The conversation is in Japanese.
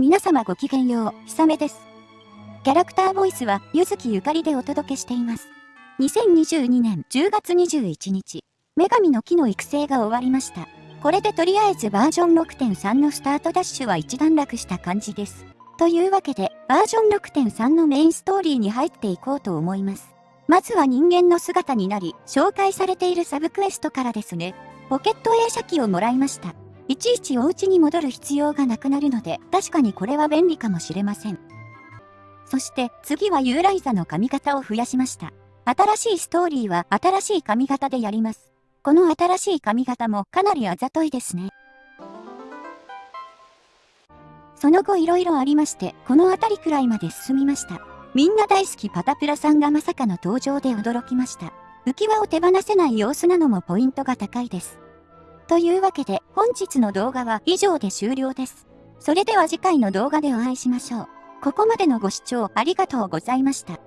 皆様ごきげんよう、ひさめです。キャラクターボイスは、ゆずきゆかりでお届けしています。2022年10月21日、女神の木の育成が終わりました。これでとりあえずバージョン6.3のスタートダッシュは一段落した感じです。というわけで、バージョン6.3のメインストーリーに入っていこうと思います。まずは人間の姿になり、紹介されているサブクエストからですね。ポケット映写機をもらいました。いちいちお家に戻る必要がなくなるので、確かにこれは便利かもしれません。そして次はユーライザの髪型を増やしました。新しいストーリーは新しい髪型でやります。この新しい髪型もかなりあざといですね。その後色々ありまして、この辺りくらいまで進みました。みんな大好きパタプラさんがまさかの登場で驚きました。浮き輪を手放せない様子なのもポイントが高いです。というわけで本日の動画は以上で終了です。それでは次回の動画でお会いしましょう。ここまでのご視聴ありがとうございました。